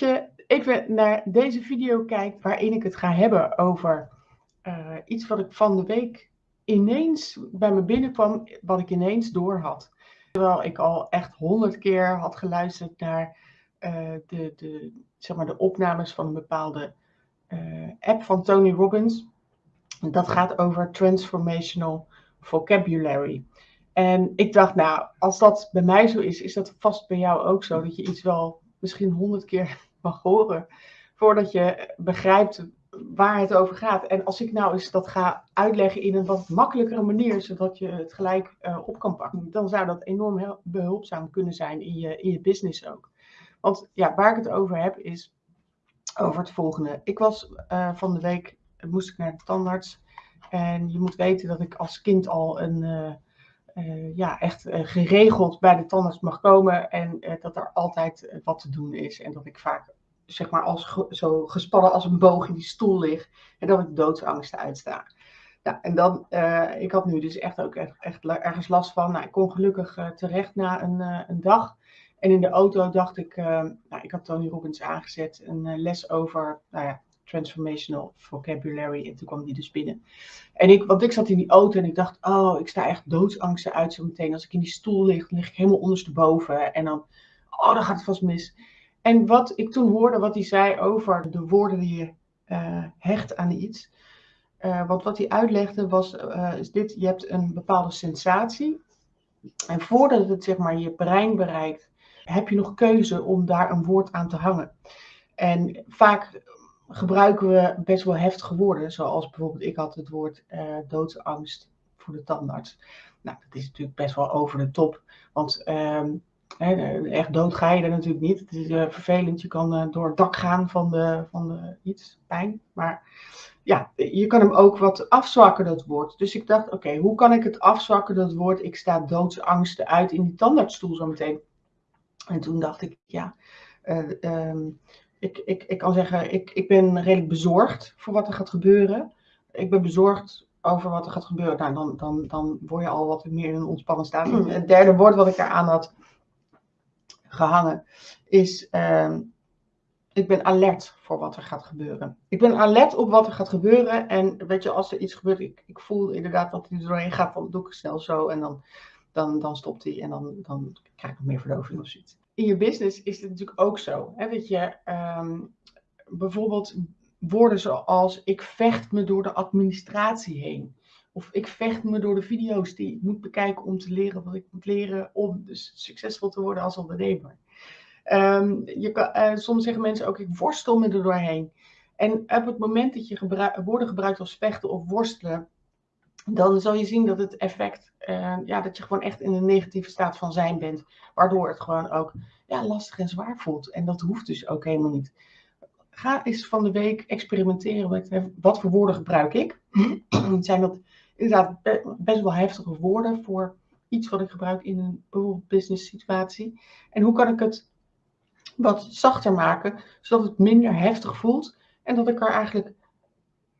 dat je even naar deze video kijkt waarin ik het ga hebben over uh, iets wat ik van de week ineens bij me binnenkwam, wat ik ineens door had. Terwijl ik al echt honderd keer had geluisterd naar uh, de, de, zeg maar de opnames van een bepaalde uh, app van Tony Robbins. Dat gaat over transformational vocabulary. En ik dacht, nou, als dat bij mij zo is, is dat vast bij jou ook zo. Dat je iets wel misschien honderd keer mag horen voordat je begrijpt waar het over gaat. En als ik nou eens dat ga uitleggen in een wat makkelijkere manier, zodat je het gelijk uh, op kan pakken, dan zou dat enorm behulpzaam kunnen zijn in je, in je business ook. Want ja, waar ik het over heb is over het volgende. Ik was uh, van de week, moest ik naar de tandarts. En je moet weten dat ik als kind al een, uh, ja, echt geregeld bij de tandarts mag komen. En dat er altijd wat te doen is. En dat ik vaak zeg maar als zo gespannen als een boog in die stoel lig. En dat ik doodsangsten uitsta. Ja, en dan, ik had nu dus echt ook echt, ergens last van. Nou, ik kon gelukkig terecht na een, een dag. En in de auto dacht ik, nou, ik had Tony Robbins aangezet, een les over, nou ja, transformational vocabulary. En toen kwam die dus binnen. En ik, want ik zat in die auto en ik dacht, oh, ik sta echt doodsangsten uit zo meteen. Als ik in die stoel lig, lig ik helemaal ondersteboven. En dan, oh, dan gaat het vast mis. En wat ik toen hoorde, wat hij zei over de woorden die je uh, hecht aan iets. Uh, want wat hij uitlegde was, uh, is dit, je hebt een bepaalde sensatie. En voordat het zeg maar je brein bereikt, heb je nog keuze om daar een woord aan te hangen. En vaak gebruiken we best wel heftige woorden, zoals bijvoorbeeld ik had het woord doodsangst voor de tandarts. Nou, dat is natuurlijk best wel over de top, want ehm, echt dood ga je er natuurlijk niet. Het is uh, vervelend. Je kan uh, door het dak gaan van, de, van de, iets, pijn. Maar ja, je kan hem ook wat afzwakken, dat woord. Dus ik dacht, oké, hoe kan ik het afzwakken, dat woord? Ik sta doodsangsten uit in die tandartsstoel zometeen. En toen dacht ik, ja, uh, um, ik, ik, ik kan zeggen, ik, ik ben redelijk bezorgd voor wat er gaat gebeuren. Ik ben bezorgd over wat er gaat gebeuren. Nou, dan, dan, dan word je al wat meer in een ontspannen staat. Het derde woord wat ik eraan had, gehangen, is uh, ik ben alert voor wat er gaat gebeuren. Ik ben alert op wat er gaat gebeuren. En weet je, als er iets gebeurt, ik, ik voel inderdaad dat hij er doorheen gaat, dan doe ik snel zo en dan, dan, dan stopt hij en dan, dan krijg ik nog meer verdoving of zoiets. In je business is het natuurlijk ook zo. Hè, dat je um, bijvoorbeeld woorden zoals ik vecht me door de administratie heen. Of ik vecht me door de video's die ik moet bekijken om te leren wat ik moet leren om dus succesvol te worden als ondernemer. Um, je kan, uh, soms zeggen mensen ook, ik worstel me er doorheen. En op het moment dat je woorden gebruikt als vechten of worstelen, dan zal je zien dat het effect, uh, ja, dat je gewoon echt in een negatieve staat van zijn bent. Waardoor het gewoon ook ja, lastig en zwaar voelt. En dat hoeft dus ook helemaal niet. Ga eens van de week experimenteren met wat voor woorden gebruik ik. Zijn dat inderdaad best wel heftige woorden voor iets wat ik gebruik in een bijvoorbeeld business situatie. En hoe kan ik het wat zachter maken, zodat het minder heftig voelt en dat ik er eigenlijk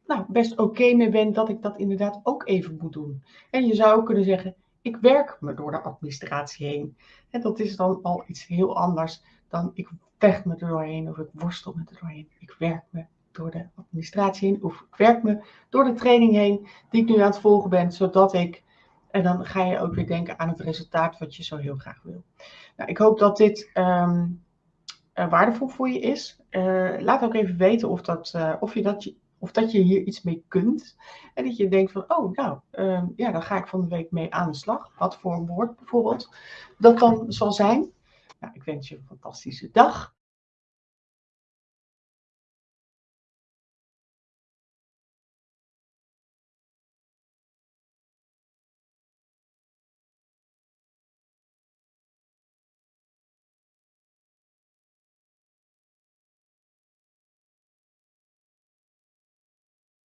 nou, best oké okay mee ben dat ik dat inderdaad ook even moet doen. En je zou kunnen zeggen, ik werk me door de administratie heen. En dat is dan al iets heel anders dan ik vecht me er doorheen of ik worstel me er doorheen. Ik werk me door de administratie heen, of ik werk me door de training heen die ik nu aan het volgen ben, zodat ik, en dan ga je ook weer denken aan het resultaat wat je zo heel graag wil. Nou, ik hoop dat dit um, uh, waardevol voor je is. Uh, laat ook even weten of, dat, uh, of, je dat, of dat je hier iets mee kunt. En dat je denkt van, oh nou, um, ja, dan ga ik van de week mee aan de slag. Wat voor een woord bijvoorbeeld dat dan zal zijn. Nou, ik wens je een fantastische dag.